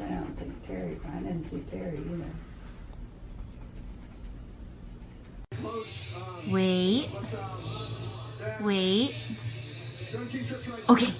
i don't think Terry, I didn't see Terry either. Wait. Wait. Okay.